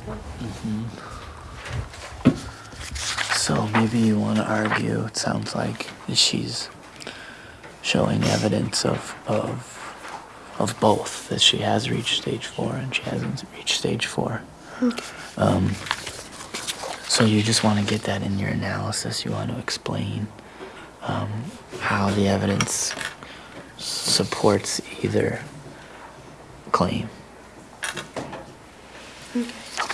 Mm-hmm. So maybe you want to argue, it sounds like, she's showing evidence of, of, of both, that she has reached stage four and she hasn't reached stage four. Um, so you just want to get that in your analysis. You want to explain um, how the evidence supports either claim. Okay.